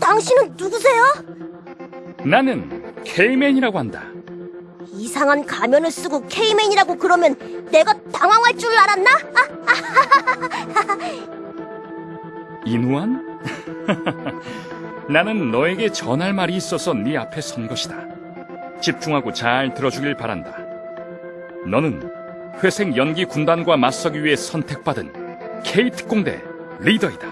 당신은 누구세요? 나는 K맨이라고 한다. 이상한 가면을 쓰고 K맨이라고 그러면 내가 당황할 줄 알았나? 아, 인우한? 나는 너에게 전할 말이 있어서 네 앞에 선 것이다. 집중하고 잘 들어주길 바란다. 너는 회색 연기 군단과 맞서기 위해 선택받은 K 특공대 리더이다.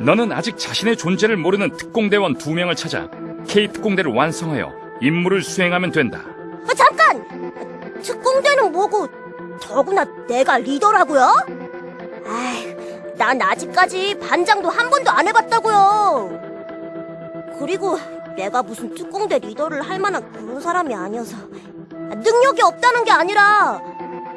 너는 아직 자신의 존재를 모르는 특공대원 두 명을 찾아 K 특공대를 완성하여 임무를 수행하면 된다. 아, 잠깐! 특공대는 뭐고 더구나 내가 리더라고요? 아이, 난 아직까지 반장도 한 번도 안 해봤다고요. 그리고 내가 무슨 특공대 리더를 할 만한 그런 사람이 아니어서 능력이 없다는 게 아니라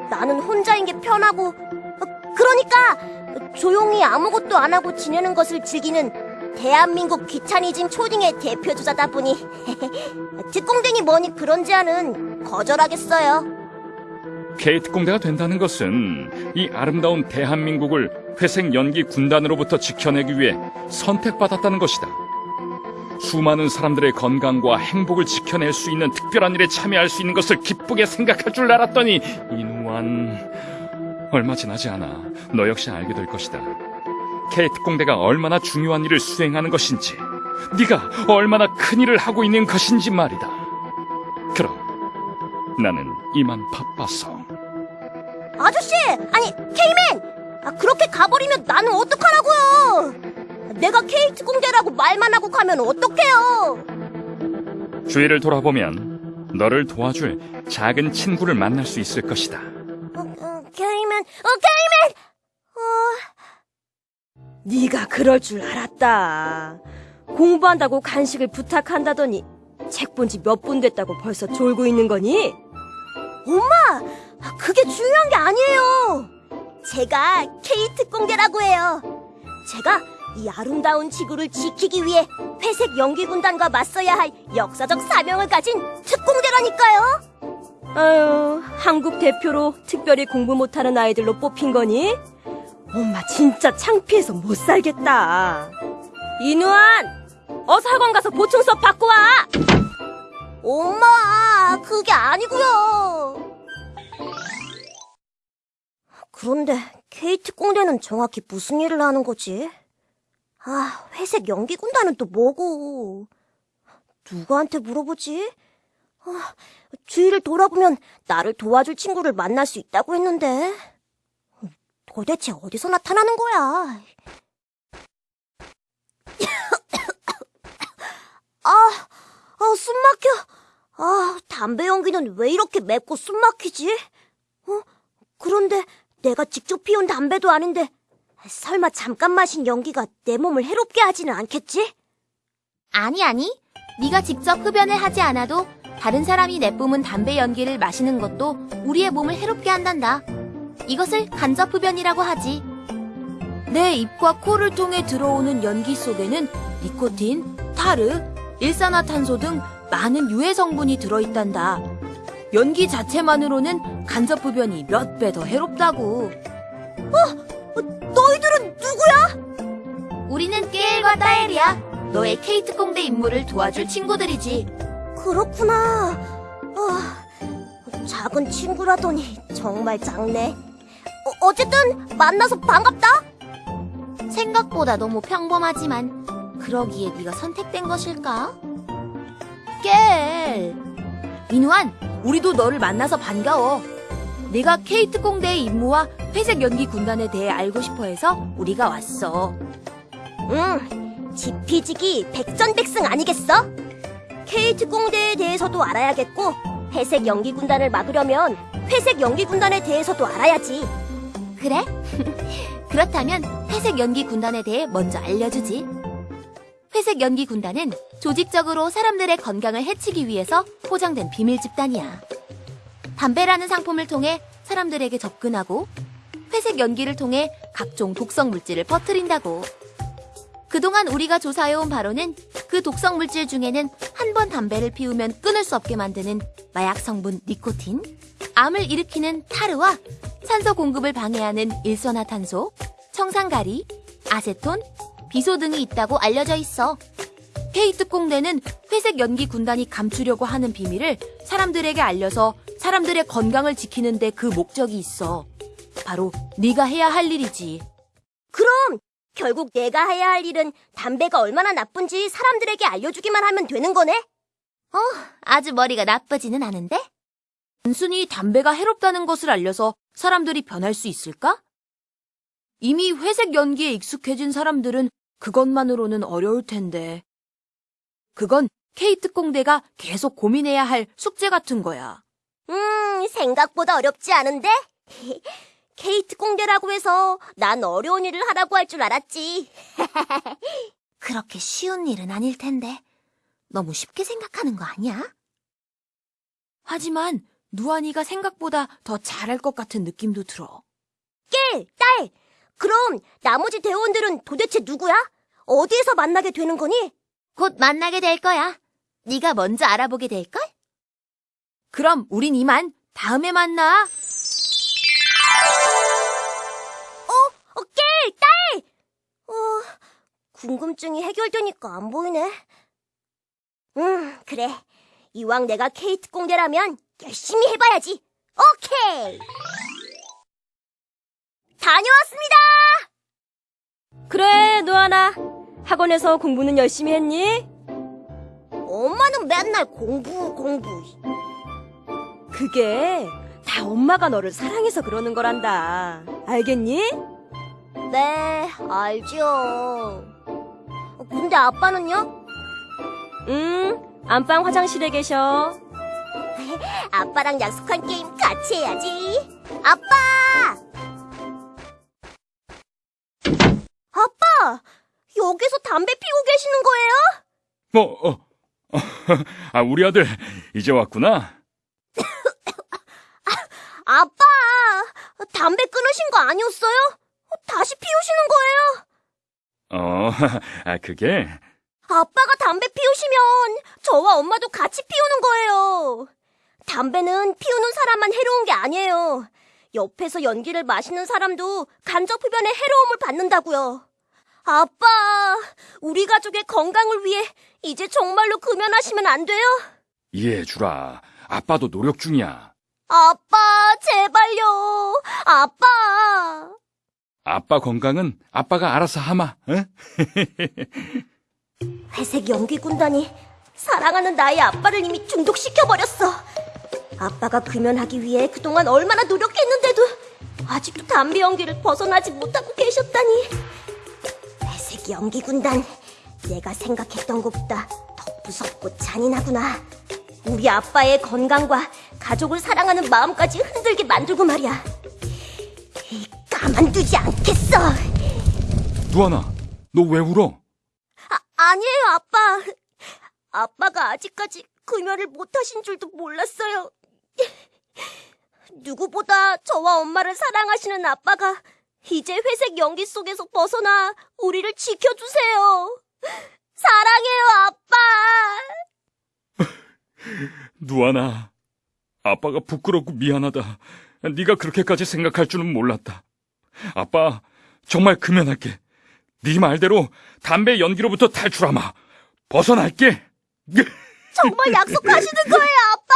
나는 혼자인 게 편하고 어, 그러니까 조용히 아무것도 안 하고 지내는 것을 즐기는 대한민국 귀차니즘 초딩의 대표주자다 보니 특공대니 뭐니 그런 제안은 거절하겠어요. K 특공대가 된다는 것은 이 아름다운 대한민국을 회색 연기 군단으로부터 지켜내기 위해 선택받았다는 것이다. 수많은 사람들의 건강과 행복을 지켜낼 수 있는 특별한 일에 참여할 수 있는 것을 기쁘게 생각할 줄 알았더니 이 누한 얼마 지나지 않아 너 역시 알게 될 것이다. K 특공대가 얼마나 중요한 일을 수행하는 것인지, 네가 얼마나 큰 일을 하고 있는 것인지 말이다. 그럼 나는 이만 바빠서. 아저씨! 아니, K맨! 아, 그렇게 가버리면 나는 어떡하라고요! 내가 K 특공대라고 말만 하고 가면 어떡해요! 주위를 돌아보면 너를 도와줄 작은 친구를 만날 수 있을 것이다. 어, 어, 어! 네가 그럴 줄 알았다. 공부한다고 간식을 부탁한다더니 책 본 지 몇 분 됐다고 벌써 졸고 있는 거니? 엄마! 아, 그게 중요한 게 아니에요! 제가 K 특공대라고 해요. 제가 이 아름다운 지구를 지키기 위해 회색 연기군단과 맞서야 할 역사적 사명을 가진 특공대라니까요! 아유, 한국 대표로 특별히 공부 못하는 아이들로 뽑힌 거니? 엄마 진짜 창피해서 못 살겠다. 이누한! 어서 학원 가서 보충 수업 받고 와! 엄마, 그게 아니고요. 그런데 케이트 공대는 정확히 무슨 일을 하는 거지? 아, 회색 연기 군단은 또 뭐고? 누구한테 물어보지? 아, 주위를 돌아보면 나를 도와줄 친구를 만날 수 있다고 했는데 도대체 어디서 나타나는 거야? 아, 아, 숨 막혀. 아, 담배 연기는 왜 이렇게 맵고 숨 막히지? 어? 그런데 내가 직접 피운 담배도 아닌데 설마 잠깐 마신 연기가 내 몸을 해롭게 하지는 않겠지? 아니 아니. 네가 직접 흡연을 하지 않아도 다른 사람이 내뿜은 담배 연기를 마시는 것도 우리의 몸을 해롭게 한단다. 이것을 간접 흡연이라고 하지. 내 입과 코를 통해 들어오는 연기 속에는 니코틴, 타르, 일산화탄소 등 많은 유해 성분이 들어있단다. 연기 자체만으로는 간접 흡연이 몇 배 더 해롭다고. 어, 너희들은 누구야? 우리는 깨일과 따엘이야. 너의 케이트 공대 임무를 도와줄 친구들이지. 그렇구나. 아, 작은 친구라더니 정말 작네. 어, 어쨌든 만나서 반갑다. 생각보다 너무 평범하지만 그러기에 네가 선택된 것일까? 깨 민우한, 우리도 너를 만나서 반가워. 내가 케이트 공대의 임무와 회색 연기 군단에 대해 알고 싶어 해서 우리가 왔어. 응, 지피지기 백전백승 아니겠어? 케이트 공대에 대해서도 알아야겠고 회색 연기 군단을 막으려면 회색 연기 군단에 대해서도 알아야지. 그래? 그렇다면 회색 연기 군단에 대해 먼저 알려주지. 회색 연기 군단은 조직적으로 사람들의 건강을 해치기 위해서 포장된 비밀 집단이야. 담배라는 상품을 통해 사람들에게 접근하고 회색 연기를 통해 각종 독성 물질을 퍼뜨린다고. 그동안 우리가 조사해온 바로는 그 독성 물질 중에는 한번 담배를 피우면 끊을 수 없게 만드는 마약 성분 니코틴, 암을 일으키는 타르와 산소 공급을 방해하는 일산화탄소, 청산가리, 아세톤, 비소 등이 있다고 알려져 있어. 꽁대는 회색 연기 군단이 감추려고 하는 비밀을 사람들에게 알려서 사람들의 건강을 지키는데 그 목적이 있어. 바로 네가 해야 할 일이지. 그럼 결국 내가 해야 할 일은 담배가 얼마나 나쁜지 사람들에게 알려주기만 하면 되는 거네? 아주 머리가 나쁘지는 않은데? 단순히 담배가 해롭다는 것을 알려서 사람들이 변할 수 있을까? 이미 회색 연기에 익숙해진 사람들은 그것만으로는 어려울 텐데. 그건 케이트 꽁대가 계속 고민해야 할 숙제 같은 거야. 음, 생각보다 어렵지 않은데? 케이트 꽁대라고 해서 난 어려운 일을 하라고 할 줄 알았지. 그렇게 쉬운 일은 아닐 텐데. 너무 쉽게 생각하는 거 아니야? 하지만 누아니가 생각보다 더 잘할 것 같은 느낌도 들어. 깨, 딸! 그럼 나머지 대원들은 도대체 누구야? 어디에서 만나게 되는 거니? 곧 만나게 될 거야. 네가 먼저 알아보게 될걸? 그럼 우린 이만 다음에 만나. 어, 깨, 딸! 어, 궁금증이 해결되니까 안 보이네. 음, 그래. 이왕 내가 케이트 꽁대라면 열심히 해봐야지. 오케이! 다녀왔습니다! 그래, 노아나. 학원에서 공부는 열심히 했니? 엄마는 맨날 공부, 공부. 그게 다 엄마가 너를 사랑해서 그러는 거란다. 알겠니? 네, 알죠. 근데 아빠는요? 응, 안방 화장실에 계셔. 아빠랑 약속한 게임 같이 해야지. 아빠! 아빠! 여기서 담배 피고 계시는 거예요? 뭐, 어, 아, 우리 아들 이제 왔구나. 아빠! 담배 끊으신 거 아니었어요? 다시 피우시는 거예요? 어, 아, 그게, 아빠가 담배 피우시면 저와 엄마도 같이 피우는 거예요. 담배는 피우는 사람만 해로운 게 아니에요. 옆에서 연기를 마시는 사람도 간접 흡연의 해로움을 받는다고요. 아빠, 우리 가족의 건강을 위해 이제 정말로 금연하시면 안 돼요? 이해해주라. 아빠도 노력 중이야. 아빠, 제발요. 아빠. 아빠 건강은 아빠가 알아서 하마, 응? 회색 연기 군단이 사랑하는 나의 아빠를 이미 중독시켜버렸어. 아빠가 금연하기 위해 그동안 얼마나 노력했는데도 아직도 담배 연기를 벗어나지 못하고 계셨다니. 회색 연기 군단, 내가 생각했던 것보다 더 무섭고 잔인하구나. 우리 아빠의 건강과 가족을 사랑하는 마음까지 흔들게 만들고 말이야. 가만두지 않겠어. 누아나, 너 왜 울어? 아, 아니에요, 아빠. 아빠가 아직까지 금연을 못하신 줄도 몰랐어요. 누구보다 저와 엄마를 사랑하시는 아빠가 이제 회색 연기 속에서 벗어나 우리를 지켜주세요. 사랑해요, 아빠. 누아나, 아빠가 부끄럽고 미안하다. 네가 그렇게까지 생각할 줄은 몰랐다. 아빠, 정말 금연할게. 네 말대로 담배 연기로부터 탈출하마. 벗어날게. 정말 약속하시는 거예요, 아빠?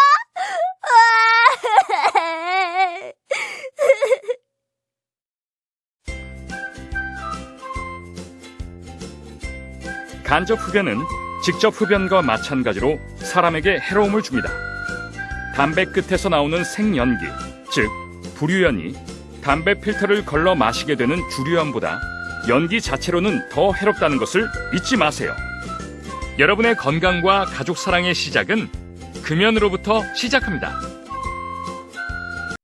간접 흡연은 직접 흡연과 마찬가지로 사람에게 해로움을 줍니다. 담배 끝에서 나오는 생연기, 즉 불유연이 담배 필터를 걸러 마시게 되는 주류연보다 연기 자체로는 더 해롭다는 것을 잊지 마세요. 여러분의 건강과 가족 사랑의 시작은 금연으로부터 시작합니다.